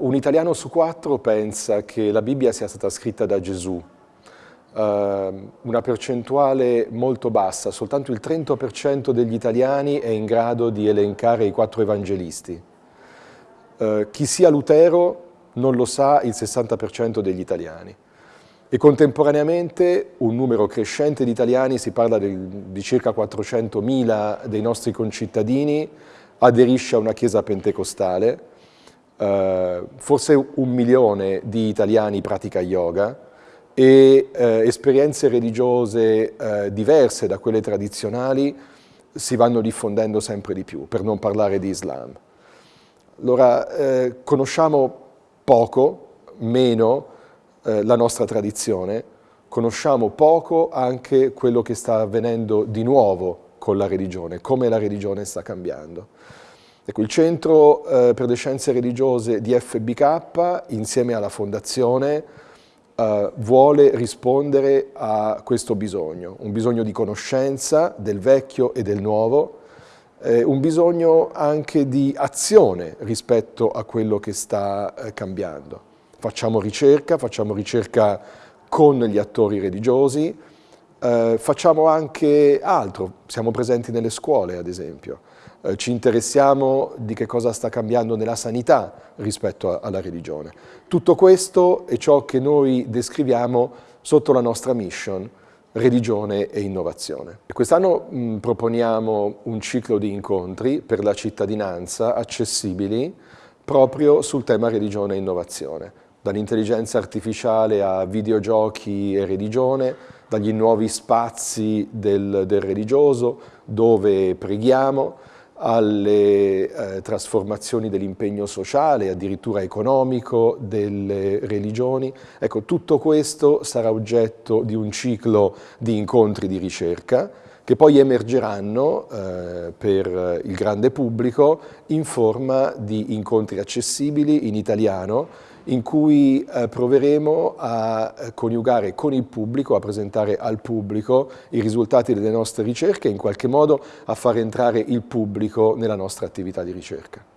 Un italiano su quattro pensa che la Bibbia sia stata scritta da Gesù, uh, una percentuale molto bassa, soltanto il 30% degli italiani è in grado di elencare i quattro evangelisti. Uh, chi sia Lutero non lo sa il 60% degli italiani. E contemporaneamente un numero crescente di italiani, si parla di, circa 400.000 dei nostri concittadini, aderisce a una chiesa pentecostale, Uh, forse un milione di italiani pratica yoga e uh, esperienze religiose uh, diverse da quelle tradizionali si vanno diffondendo sempre di più, per non parlare di Islam. Allora, conosciamo poco, meno, la nostra tradizione, conosciamo poco anche quello che sta avvenendo di nuovo con la religione, come la religione sta cambiando. Ecco, il Centro eh, per le Scienze Religiose di FBK, insieme alla Fondazione, eh, vuole rispondere a questo bisogno, un bisogno di conoscenza del vecchio e del nuovo, eh, un bisogno anche di azione rispetto a quello che sta eh, cambiando. Facciamo ricerca, facciamo ricerca con gli attori religiosi, eh, facciamo anche altro, siamo presenti nelle scuole ad esempio. Eh, ci interessiamo di che cosa sta cambiando nella sanità rispetto a, alla religione. Tutto questo è ciò che noi descriviamo sotto la nostra mission, religione e innovazione. Quest'anno proponiamo un ciclo di incontri per la cittadinanza accessibili proprio sul tema religione e innovazione, dall'intelligenza artificiale a videogiochi e religione, dagli nuovi spazi del, del religioso dove preghiamo, alle eh, trasformazioni dell'impegno sociale, addirittura economico delle religioni. Ecco, tutto questo sarà oggetto di un ciclo di incontri di ricerca che poi emergeranno eh, per il grande pubblico in forma di incontri accessibili in italiano in cui eh, proveremo a coniugare con il pubblico, a presentare al pubblico i risultati delle nostre ricerche e in qualche modo a far entrare il pubblico nella nostra attività di ricerca.